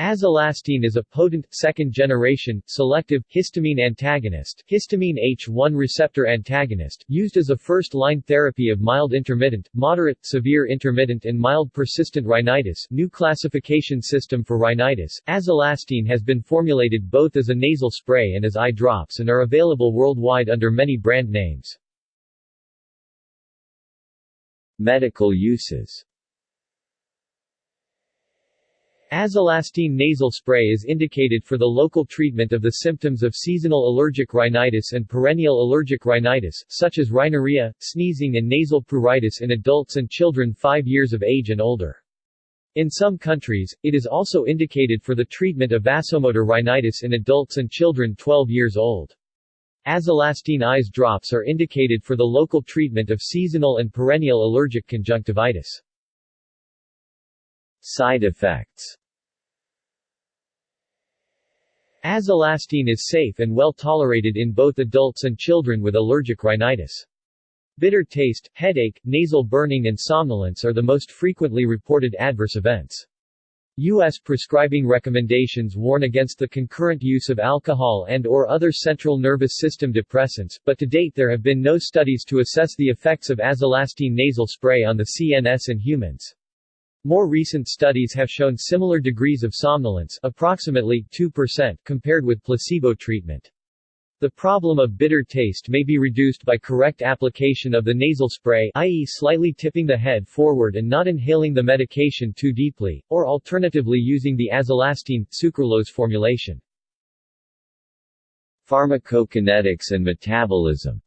Azelastine is a potent, second-generation, selective, histamine antagonist histamine H1 receptor antagonist, used as a first-line therapy of mild intermittent, moderate, severe intermittent and mild persistent rhinitis new classification system for rhinitis. Azelastine has been formulated both as a nasal spray and as eye drops and are available worldwide under many brand names. Medical uses Azelastine nasal spray is indicated for the local treatment of the symptoms of seasonal allergic rhinitis and perennial allergic rhinitis, such as rhinorrhea, sneezing and nasal pruritus in adults and children 5 years of age and older. In some countries, it is also indicated for the treatment of vasomotor rhinitis in adults and children 12 years old. Azelastine eyes drops are indicated for the local treatment of seasonal and perennial allergic conjunctivitis. Side effects Azelastine is safe and well tolerated in both adults and children with allergic rhinitis. Bitter taste, headache, nasal burning and somnolence are the most frequently reported adverse events. U.S. prescribing recommendations warn against the concurrent use of alcohol and or other central nervous system depressants, but to date there have been no studies to assess the effects of azelastine nasal spray on the CNS in humans. More recent studies have shown similar degrees of somnolence approximately 2% compared with placebo treatment. The problem of bitter taste may be reduced by correct application of the nasal spray i.e. slightly tipping the head forward and not inhaling the medication too deeply, or alternatively using the azelastine, sucralose formulation. Pharmacokinetics and metabolism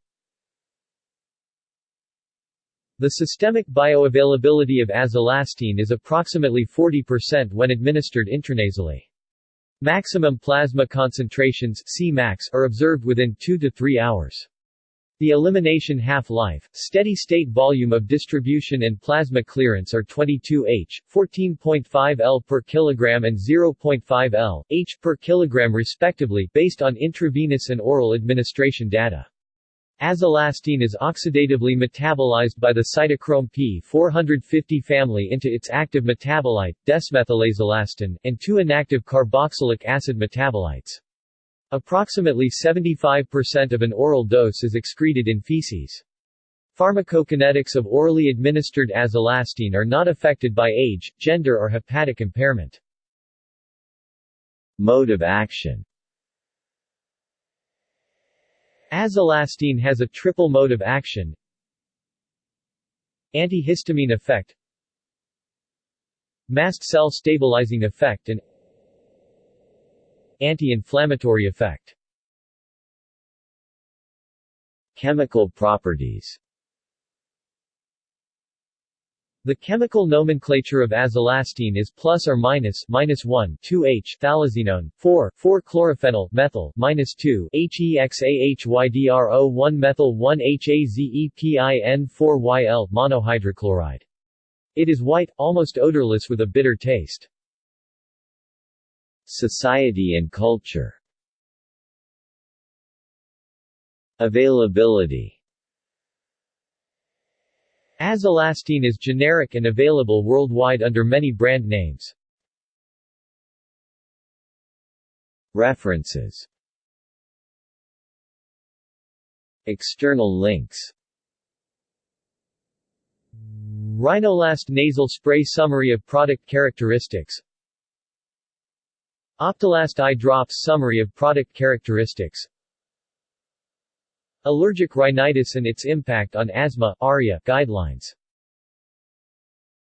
the systemic bioavailability of azelastine is approximately 40% when administered intranasally. Maximum plasma concentrations Cmax are observed within 2 to 3 hours. The elimination half-life, steady-state volume of distribution and plasma clearance are 22 H, 14.5 L per kilogram and 0.5 L, H per kilogram respectively based on intravenous and oral administration data. Azelastine is oxidatively metabolized by the cytochrome P450 family into its active metabolite, desmethylazelastine, and two inactive carboxylic acid metabolites. Approximately 75% of an oral dose is excreted in feces. Pharmacokinetics of orally administered azelastine are not affected by age, gender or hepatic impairment. Mode of action Azelastine has a triple mode of action. Antihistamine effect. Mast cell stabilizing effect and Anti-inflammatory effect. Chemical properties the chemical nomenclature of azelastine is plus or minus minus 1 2H phthalazinone 4 4 chlorophenyl methyl minus 2 HEXAHYDRO 1 methyl 1 HAZEPIN 4 YL monohydrochloride. It is white, almost odorless with a bitter taste. Society and culture Availability Azelastine is generic and available worldwide under many brand names. References. External links. Rhinolast nasal spray Summary of product characteristics. Optilast eye drops Summary of product characteristics Allergic rhinitis and its impact on asthma ARIA guidelines